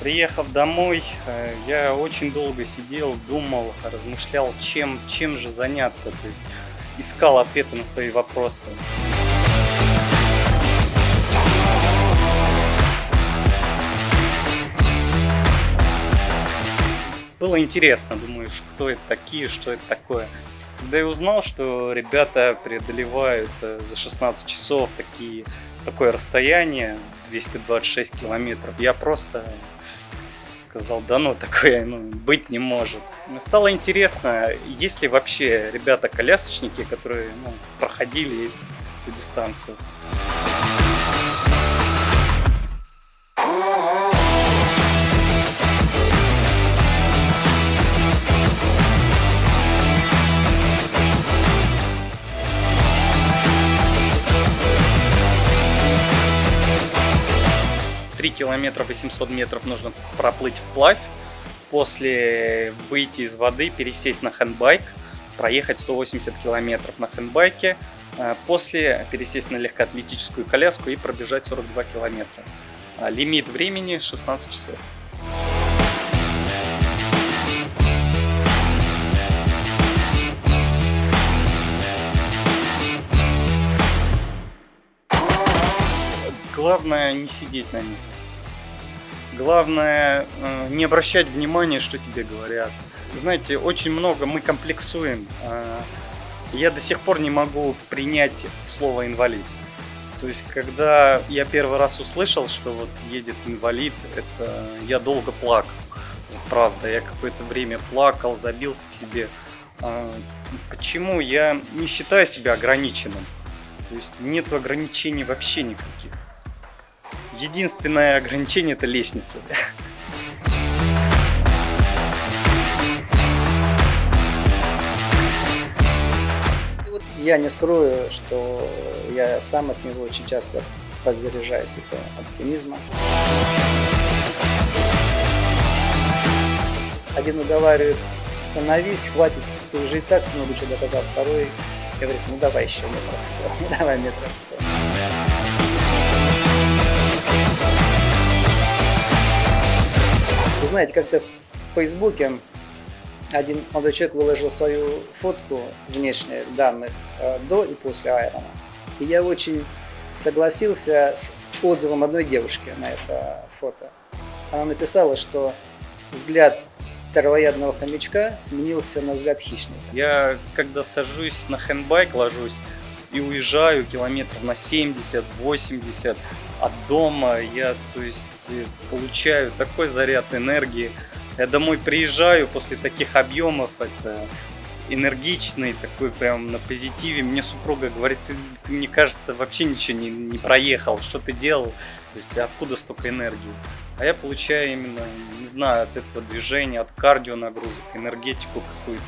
приехав домой, э, я очень долго сидел, думал, размышлял, чем, чем же заняться. То есть искал ответы на свои вопросы. Было интересно, думаешь, кто это такие, что это такое. Когда я узнал, что ребята преодолевают э, за 16 часов такие, такое расстояние, 226 километров, я просто сказал, да ну, такое ну, быть не может. Стало интересно, есть ли вообще ребята-колясочники, которые ну, проходили эту дистанцию. 3 километра 800 метров нужно проплыть вплавь. После выйти из воды, пересесть на хендбайк, проехать 180 километров на хендбайке. Э, после пересесть на легкоатлетическую коляску и пробежать 42 километра. А лимит времени 16 часов. Главное не сидеть на месте. Главное э, не обращать внимания, что тебе говорят. Знаете, очень много мы комплексуем. Э, я до сих пор не могу принять слово инвалид. То есть, когда я первый раз услышал, что вот едет инвалид, это я долго плакал. Правда, я какое-то время плакал, забился в себе. А, почему? Я не считаю себя ограниченным. То есть, нет ограничений вообще никаких. Единственное ограничение это лестница. Я не скрою, что я сам от него очень часто подзаряжаюсь это оптимизма. Один уговаривает, остановись, хватит, ты уже и так много чего доказал. Второй говорит, ну давай еще метров сто, давай метров сто. Знаете, как-то в Фейсбуке один молодой человек выложил свою фотку внешних данных э, до и после Айрона. И я очень согласился с отзывом одной девушки на это фото. Она написала, что взгляд травоядного хомячка сменился на взгляд хищника. Я когда сажусь на хендбайк, ложусь и уезжаю километров на 70-80, от дома, я то есть получаю такой заряд энергии. Я домой приезжаю после таких объемов, это энергичный, такой прям на позитиве. Мне супруга говорит, ты, ты мне кажется, вообще ничего не, не проехал, что ты делал, то есть откуда столько энергии. А я получаю именно, не знаю, от этого движения, от кардио нагрузок, энергетику какую-то.